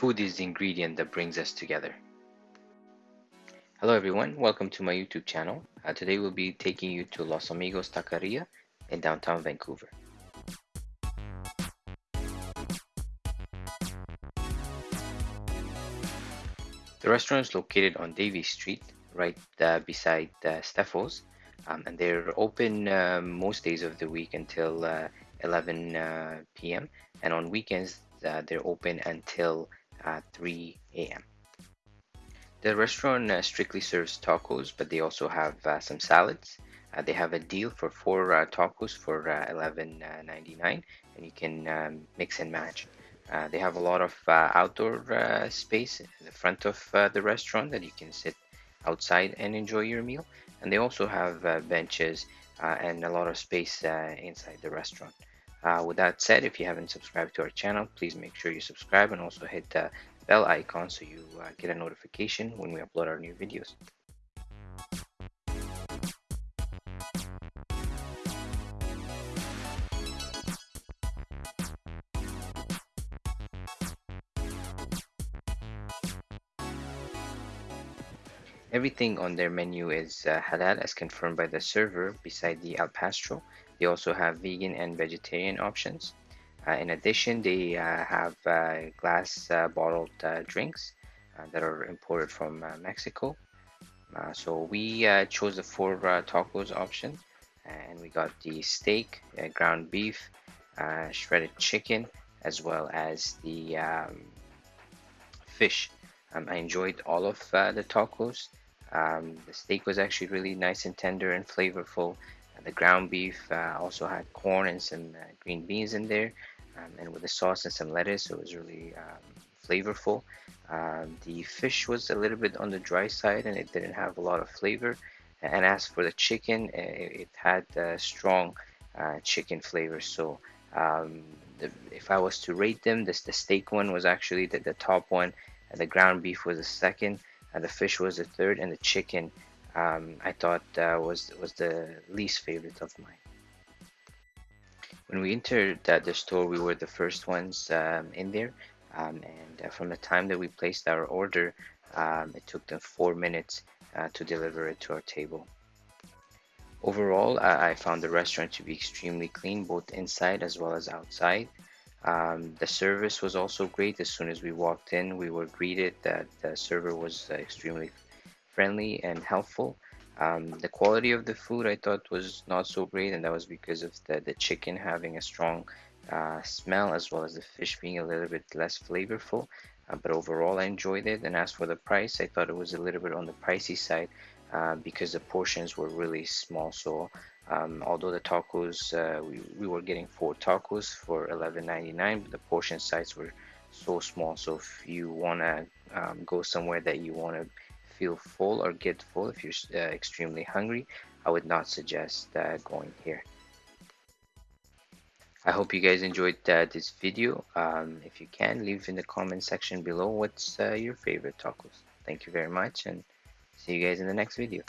Food is the ingredient that brings us together. Hello everyone, welcome to my YouTube channel. Uh, today we'll be taking you to Los Amigos Taqueria in downtown Vancouver. The restaurant is located on Davie Street, right uh, beside uh, Stepho's, um, and they're open uh, most days of the week until uh, 11 uh, p.m. and on weekends uh, they're open until 3 a.m. The restaurant uh, strictly serves tacos, but they also have uh, some salads. Uh, they have a deal for four tacos for $11.99, and you can um, mix and match. Uh, they have a lot of uh, outdoor uh, space in the front of the restaurant that you can sit outside and enjoy your meal. And they also have benches and a lot of space inside the restaurant. Uh, with that said, if you haven't subscribed to our channel, please make sure you subscribe and also hit the bell icon so you uh, get a notification when we upload our new videos. Everything on their menu is uh, halal as confirmed by the server beside the al. They also have vegan and vegetarian options. Uh, in addition, they uh, have uh, glass uh, bottled uh, drinks uh, that are imported from Mexico. so we chose the four tacos option and we got the steak, ground beef, shredded chicken, as well as the um, fish. Um, I enjoyed all of the tacos. Um, the steak was actually really nice and tender and flavorful. Uh, the ground beef uh, also had corn and some uh, green beans in there, um, and with the sauce and some lettuce, it was really um, flavorful. Um, the fish was a little bit on the dry side and it didn't have a lot of flavor. And as for the chicken, it, had strong uh, chicken flavor. So um, the, if I was to rate them, this the steak one was actually the, the top one, the ground beef was the second and the fish was the third, and the chicken um, I thought uh, was was the least favorite of mine. When we entered uh, the store, we were the first ones um, in there, um, and uh, from the time that we placed our order, um, it took them four minutes uh, to deliver it to our table. Overall, I found the restaurant to be extremely clean, both inside as well as outside. Um, the service was also great. As soon as we walked in, we were greeted that the server was uh, extremely friendly and helpful. Um, the quality of the food I thought was not so great, and that was because of the, the chicken having a strong uh, smell as well as the fish being a little bit less flavorful. Uh, but overall, I enjoyed it. And as for the price, I thought it was a little bit on the pricey side uh, because the portions were really small. So um, although the tacos, uh, we, we were getting four tacos for $11.99, but the portion size were so small. So if you want to um, go somewhere that you want to feel full or get full, if you're uh, extremely hungry, I would not suggest uh, going here. I hope you guys enjoyed uh, this video. Um, if you can, leave in the comment section below what's uh, your favorite tacos. Thank you very much and see you guys in the next video.